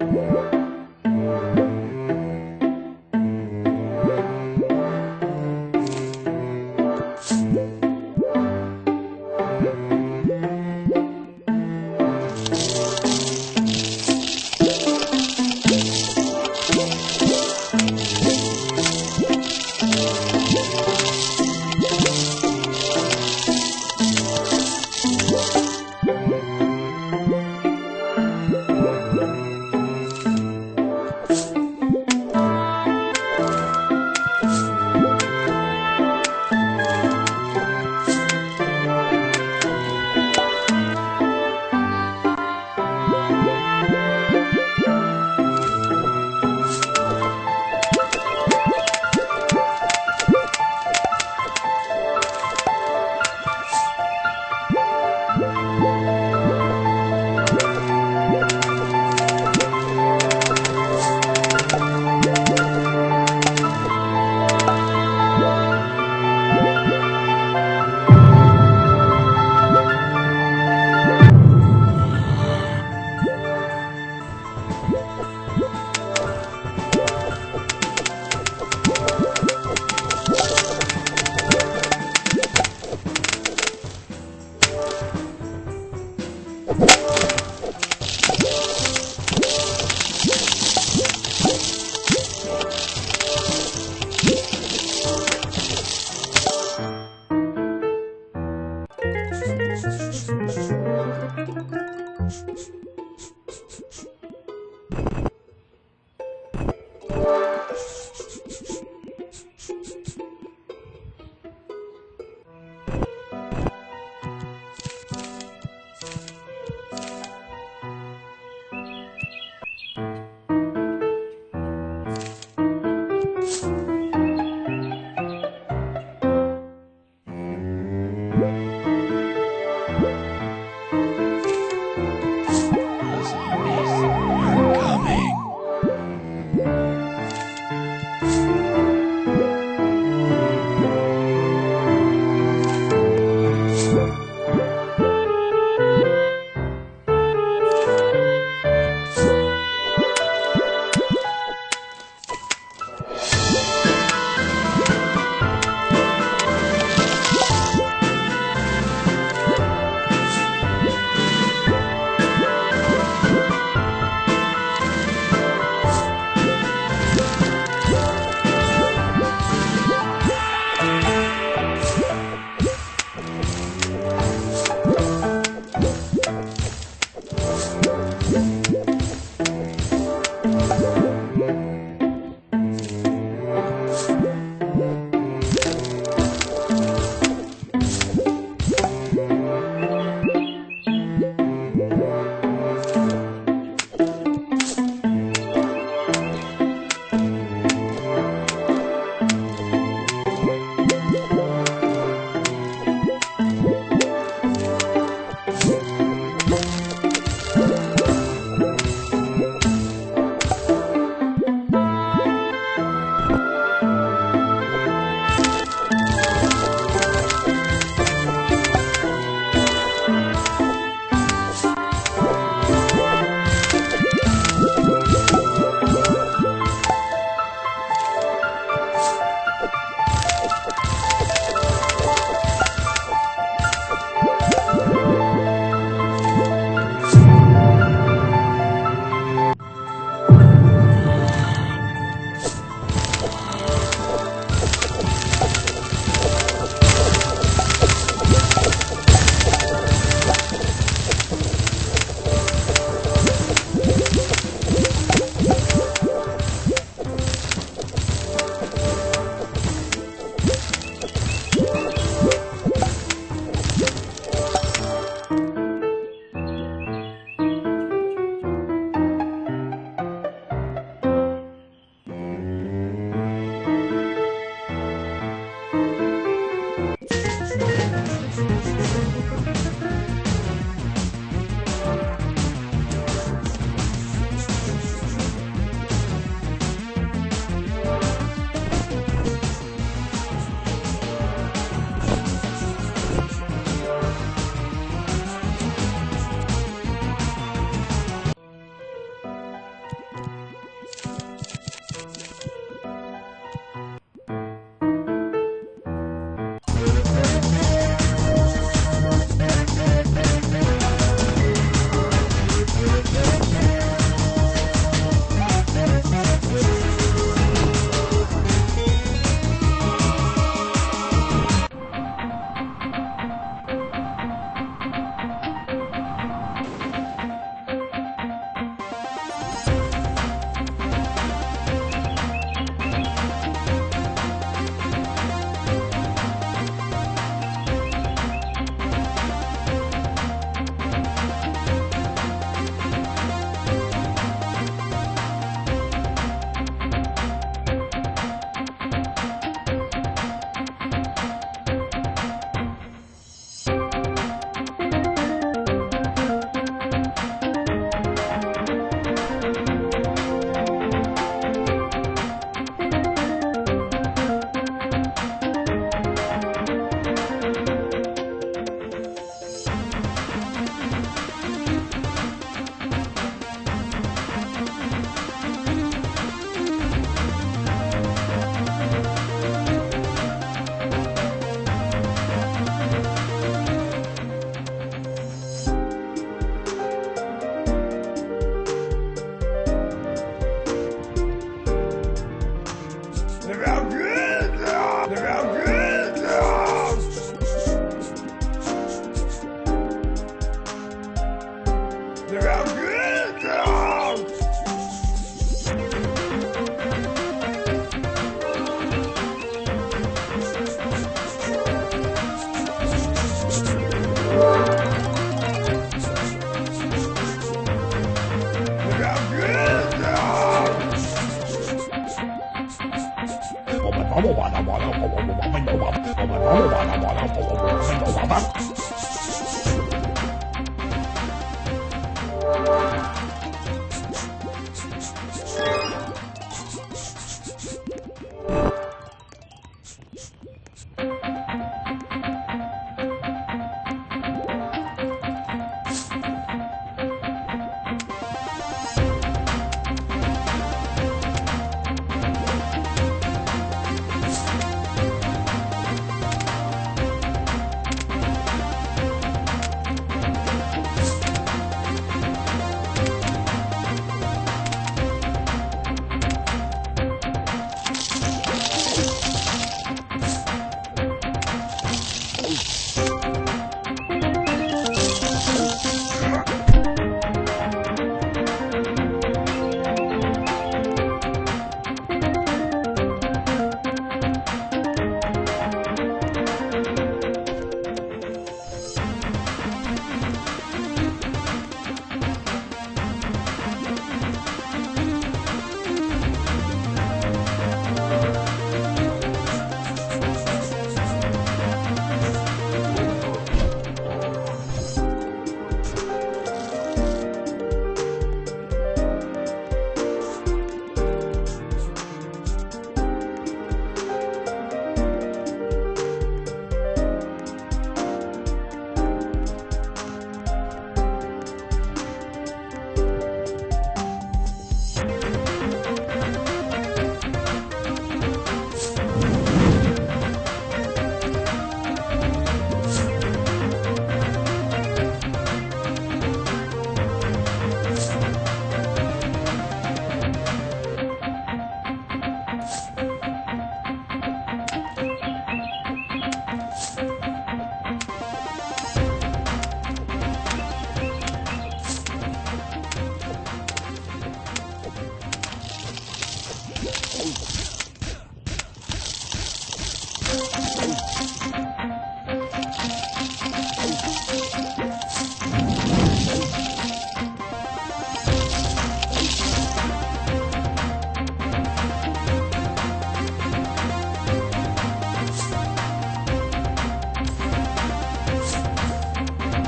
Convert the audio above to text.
Yeah.